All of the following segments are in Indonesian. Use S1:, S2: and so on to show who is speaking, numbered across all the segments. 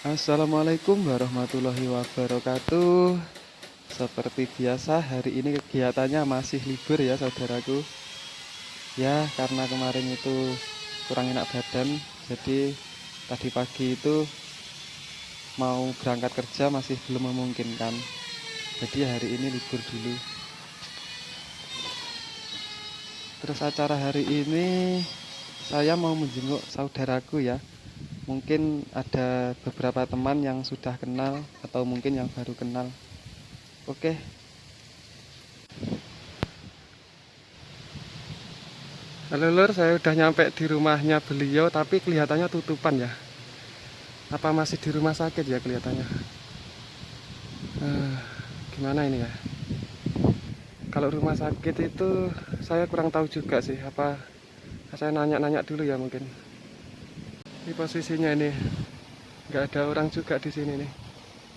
S1: Assalamualaikum warahmatullahi wabarakatuh. Seperti biasa hari ini kegiatannya masih libur ya saudaraku. Ya karena kemarin itu kurang enak badan Jadi tadi pagi itu mau berangkat kerja masih belum memungkinkan. Jadi hari ini libur dulu. Terus acara hari ini saya mau menjenguk saudaraku ya mungkin ada beberapa teman yang sudah kenal atau mungkin yang baru kenal. Oke. Halo lur. Saya udah nyampe di rumahnya beliau tapi kelihatannya tutupan ya. Apa masih di rumah sakit ya kelihatannya? Uh, gimana ini ya? Kalau rumah sakit itu saya kurang tahu juga sih. Apa saya nanya-nanya dulu ya mungkin ini posisinya ini. Nggak ada orang juga di sini nih.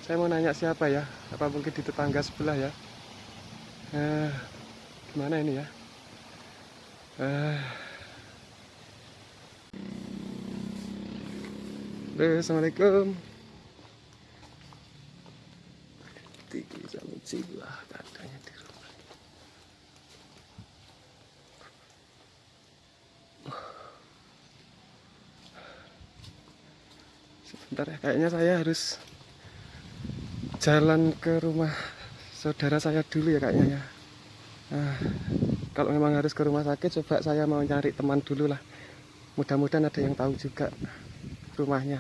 S1: Saya mau nanya siapa ya? Apa mungkin di tetangga sebelah ya? Eh, gimana ini ya? Eh. Assalamualaikum. Tiga jiwa katanya di sebentar ya kayaknya saya harus jalan ke rumah saudara saya dulu ya kayaknya ya. Nah, kalau memang harus ke rumah sakit coba saya mau nyari teman dulu lah. Mudah-mudahan ada yang tahu juga rumahnya.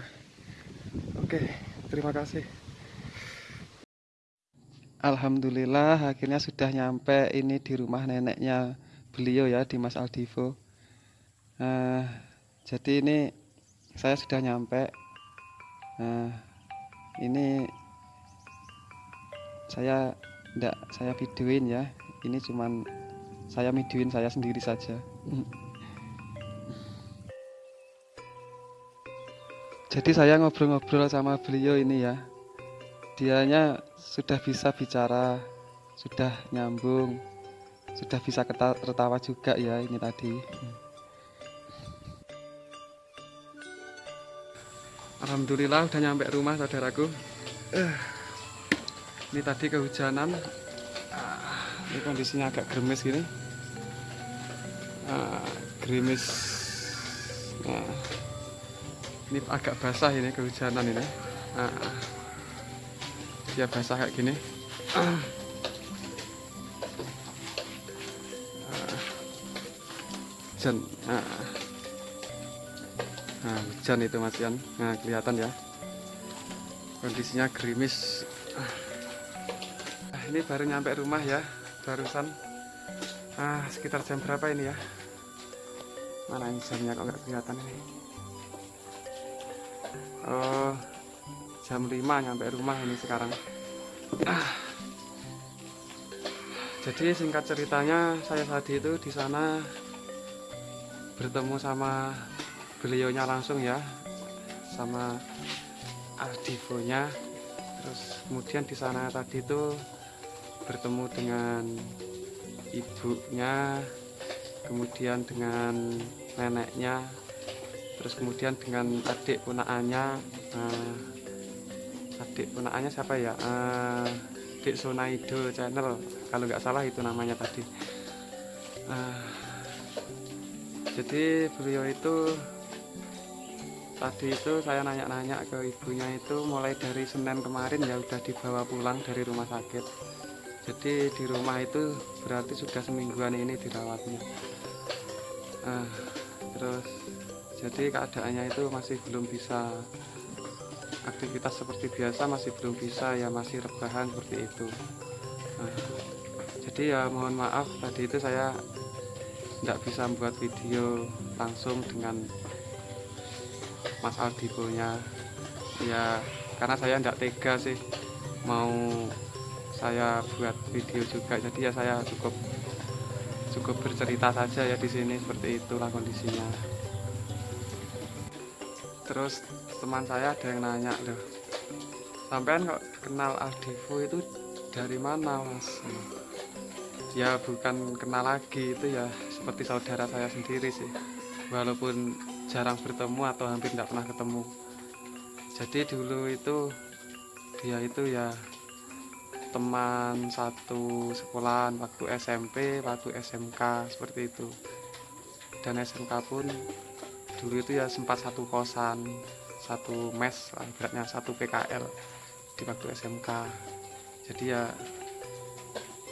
S1: Oke terima kasih. Alhamdulillah akhirnya sudah nyampe ini di rumah neneknya beliau ya di Mas Aldivo. Uh, jadi ini saya sudah nyampe nah ini saya tidak saya videoin ya. Ini cuman saya videoin saya sendiri saja. Jadi saya ngobrol-ngobrol sama beliau ini ya. Dianya sudah bisa bicara sudah nyambung sudah bisa tertawa juga ya ini tadi Alhamdulillah udah nyampe rumah saudaraku. Uh, ini tadi kehujanan. Uh, ini kondisinya agak gerimis gini uh, gerimis. Nah, ini agak basah ini kehujanan ini. Uh, ya basah kayak gini. Uh, hujan uh, nah hujan itu mas Yan nah kelihatan ya. Kondisinya gerimis. Nah, ini baru nyampe rumah ya barusan. Ah sekitar jam berapa ini ya? Mana ini jamnya kok nggak kelihatan ini? Oh jam 5 nyampe rumah ini sekarang. Ah. jadi singkat ceritanya saya tadi itu di sana bertemu sama beliaunya langsung ya sama Ardivonya terus kemudian di sana tadi itu bertemu dengan ibunya kemudian dengan neneknya terus kemudian dengan adik punaannya uh, adik punaannya siapa ya? Uh, adik Sonaido channel kalau nggak salah itu namanya tadi. Uh, jadi beliau itu tadi itu saya nanya-nanya ke ibunya itu mulai dari Senin kemarin ya udah dibawa pulang dari rumah sakit. Jadi di rumah itu berarti sudah semingguan ini dirawatnya. Uh, terus jadi keadaannya itu masih belum bisa aktivitas seperti biasa masih belum bisa ya masih rebahan seperti itu. Uh, jadi ya mohon maaf tadi itu saya tidak bisa membuat video langsung dengan Mas Aldibonya ya karena saya tidak tega sih mau saya buat video juga. Jadi ya saya cukup cukup bercerita saja ya di sini seperti itulah kondisinya. Terus teman saya ada yang nanya loh sampean kok kenal Aldivo itu dari mana mas? Ya bukan kenal lagi itu ya seperti saudara saya sendiri sih. Walaupun jarang bertemu atau hampir tidak pernah ketemu jadi dulu itu dia itu ya teman satu sekolahan waktu SMP, waktu SMK seperti itu. Dan SMK pun dulu itu ya sempat satu kosan, satu mes, beratnya satu PKL di waktu SMK. Jadi ya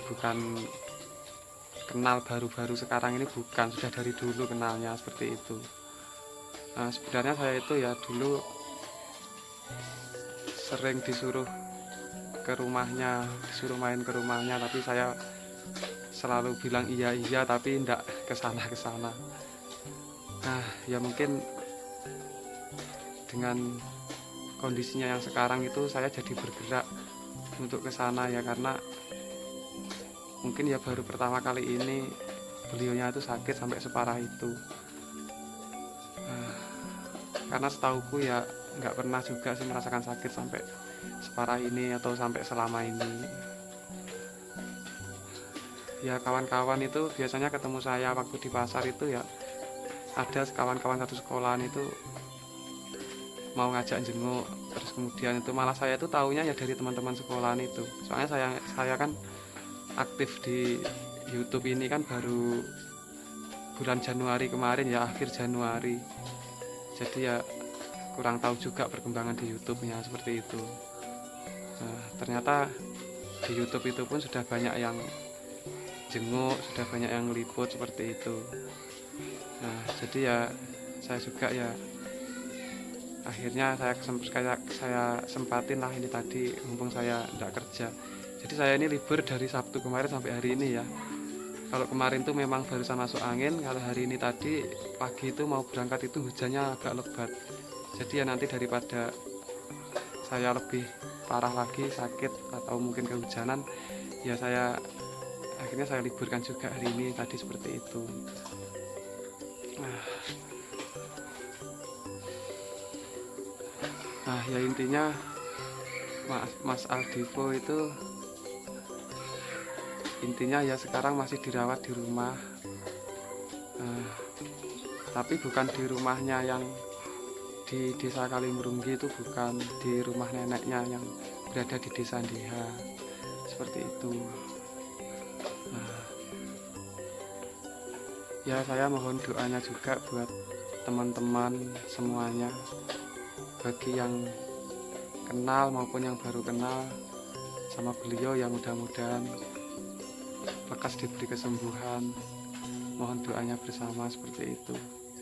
S1: bukan kenal baru-baru sekarang ini bukan sudah dari dulu kenalnya seperti itu. Nah, sebenarnya saya itu ya dulu sering disuruh ke rumahnya disuruh main ke rumahnya tapi saya selalu bilang iya iya tapi tidak ke sana ke sana nah ya mungkin dengan kondisinya yang sekarang itu saya jadi bergerak untuk ke sana ya karena mungkin ya baru pertama kali ini beliaunya itu sakit sampai separah itu karena setauku ya nggak pernah juga sih merasakan sakit sampai separah ini atau sampai selama ini. Ya kawan-kawan itu biasanya ketemu saya waktu di pasar itu ya. Ada kawan-kawan satu sekolahan itu mau ngajak jenguk terus kemudian itu malah saya itu tahunya ya dari teman-teman sekolahan itu. Soalnya saya saya kan aktif di YouTube ini kan baru bulan Januari kemarin ya akhir Januari jadi ya kurang tahu juga perkembangan di YouTube-nya seperti itu. Nah, ternyata di YouTube itu pun sudah banyak yang jenguk sudah banyak yang liput seperti itu. Nah jadi ya saya juga ya akhirnya saya saya, saya sempatin lah ini tadi mumpung saya tidak kerja. Jadi saya ini libur dari Sabtu kemarin sampai hari ini ya kalau kemarin tuh memang barusan masuk angin kalau hari ini tadi pagi itu mau berangkat itu hujannya agak lebat. Jadi ya nanti daripada saya lebih parah lagi sakit atau mungkin kehujanan ya saya akhirnya saya liburkan juga hari ini tadi seperti itu. Nah, nah ya intinya Mas, Aldivo itu intinya ya sekarang masih dirawat di rumah. Nah, tapi bukan di rumahnya yang di desa Kalimurunggi itu bukan di rumah neneknya yang berada di desa Diha seperti itu. Nah, ya saya mohon doanya juga buat teman-teman semuanya. Bagi yang kenal maupun yang baru kenal sama beliau yang mudah-mudahan lekas diberi kesembuhan. Mohon doanya bersama seperti itu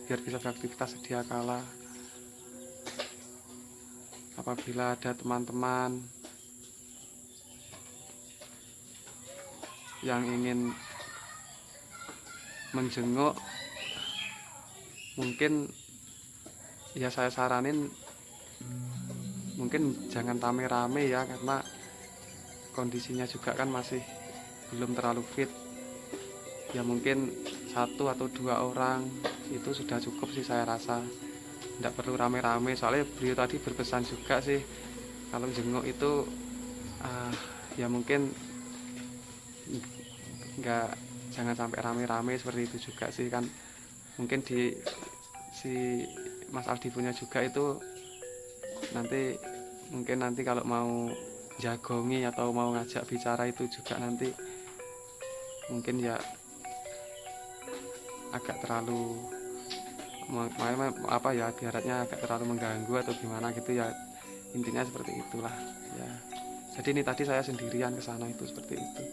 S1: biar bisa beraktivitas sedia kala. Apabila ada teman-teman yang ingin menjenguk mungkin ya saya saranin mungkin jangan rame-rame ya karena kondisinya juga kan masih belum terlalu fit. Ya mungkin satu atau dua orang itu sudah cukup sih saya rasa. Tidak perlu rame-rame soalnya beliau tadi berpesan juga sih kalau jenguk itu uh, ya mungkin nggak jangan sampai rame-rame seperti itu juga sih kan. Mungkin di si Mas Aldi punya juga itu nanti mungkin nanti kalau mau jagongi atau mau ngajak bicara itu juga nanti mungkin ya agak terlalu apa ya biaratnya agak terlalu mengganggu atau gimana gitu ya. Intinya seperti itulah ya. Jadi ini tadi saya sendirian ke sana itu seperti itu.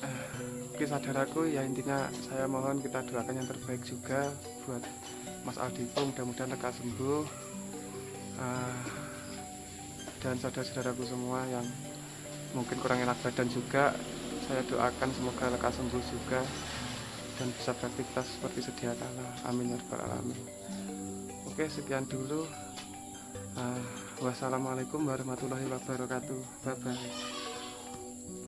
S1: Uh, oke saudaraku ya intinya saya mohon kita doakan yang terbaik juga buat Mas Aldito mudah-mudahan lekas sembuh. Uh, dan saudara-saudaraku semua yang mungkin kurang enak badan juga saya doakan semoga lekas sembuh juga dan bisa beraktivitas seperti sedia kala. Amin ya rabbal alamin. Oke, sekian dulu. Uh, wassalamualaikum warahmatullahi wabarakatuh. Bye bye.